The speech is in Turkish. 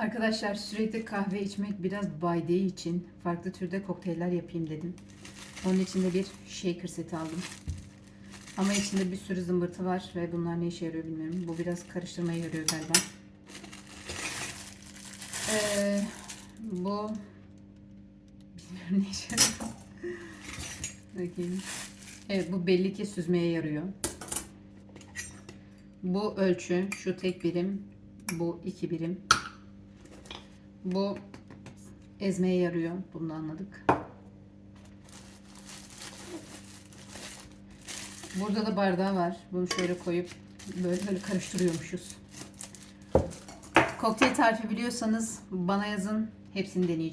Arkadaşlar sürekli kahve içmek biraz baydığı için farklı türde kokteyller yapayım dedim. Onun için de bir shaker seti aldım. Ama içinde bir sürü zımbırtı var ve bunlar ne işe yarıyor bilmiyorum. Bu biraz karıştırmaya yarıyor galiba. Ee, bu bilmiyorum ne işe yarıyor. Bakayım. Evet bu belli ki süzmeye yarıyor. Bu ölçü şu tek birim, bu iki birim. Bu ezmeye yarıyor. Bunu da anladık. Burada da bardağı var. Bunu şöyle koyup böyle böyle karıştırıyormuşuz. Kokteyl tarifi biliyorsanız bana yazın. Hepsini deneyeceğim.